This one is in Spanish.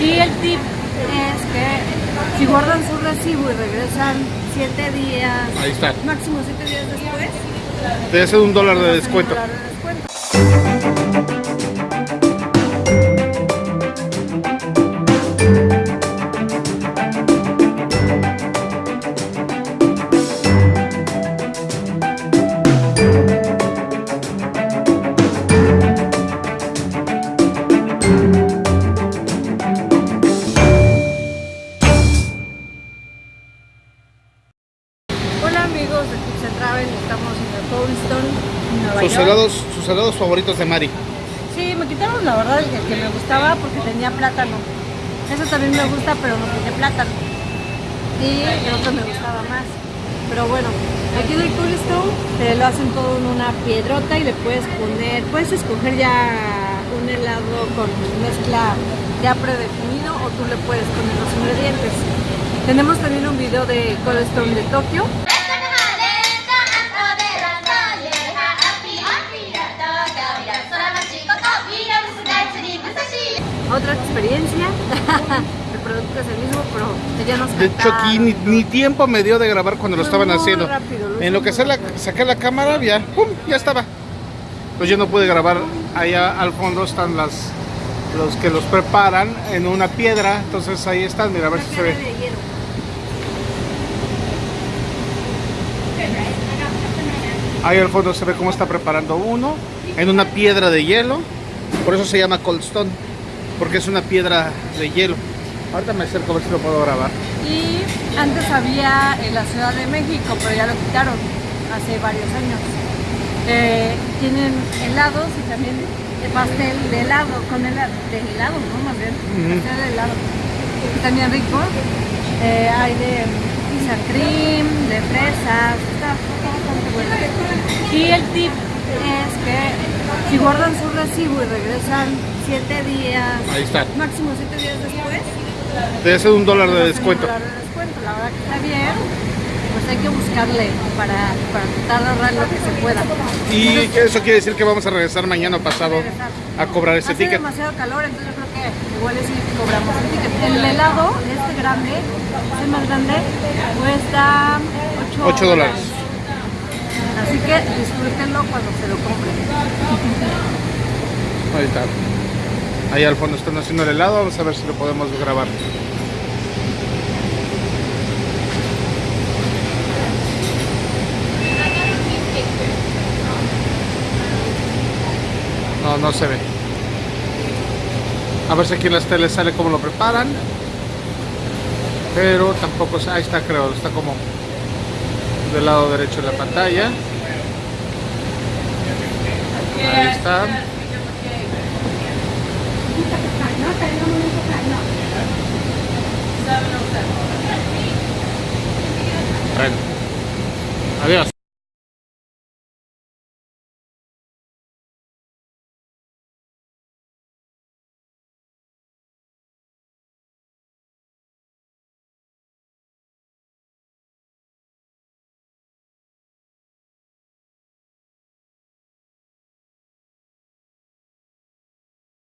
Y el tip es que si guardan su recibo y regresan 7 días, Ahí está. máximo 7 días después, Te hace un dólar de hacen un dólar de descuento. Amigos de Tips and Travel, estamos en el Cold Stone, Nueva Sus York. helados, sus helados favoritos de Mari. Sí, me quitaron la verdad el que me gustaba porque tenía plátano. Eso también me gusta, pero no tiene plátano. Y el otro me gustaba más. Pero bueno, aquí en el Cold Stone te lo hacen todo en una piedrota y le puedes poner, puedes escoger ya un helado con mezcla ya predefinido o tú le puedes poner los ingredientes. Tenemos también un video de Cold Stone de Tokio otra experiencia. el producto es el mismo, pero ya nos De hecho aquí ni, ni tiempo me dio de grabar cuando lo estaban haciendo. rápido, lo En lo que la, saqué la cámara, ya, ¡pum! ya estaba. Pues yo no pude grabar. Allá al fondo están las los que los preparan en una piedra. Entonces ahí están, mira a ver si se ve. Ahí al fondo se ve cómo está preparando uno en una piedra de hielo. Por eso se llama Cold Stone, porque es una piedra de hielo. Ahorita me acerco a ver si lo puedo grabar. Y antes había en la Ciudad de México, pero ya lo quitaron hace varios años. Eh, tienen helados y también de pastel de helado, con helado, de helado, ¿no? Más bien, pastel de helado. Y también rico. Eh, hay de pizza cream, de fresas, está bastante bueno. Y el tip es que si guardan su recibo y regresan 7 días, Ahí está. máximo 7 días después, Te hace un dólar de Hacen un descuento. dólar de descuento, la verdad que está bien. Pues hay que buscarle para, para tratar de ahorrar lo que se pueda. Y que eso quiere decir que vamos a regresar mañana o pasado a cobrar ese Hace ticket. demasiado calor, entonces yo creo que igual es sí cobramos el ticket. El helado, este grande, este más grande, cuesta 8, 8 dólares. Así que disfrútenlo cuando se lo compren. Ahí al fondo están haciendo el helado. Vamos a ver si lo podemos grabar. No, no se ve. A ver si aquí en las teles sale cómo lo preparan. Pero tampoco, ahí está creo, está como del lado derecho de la pantalla.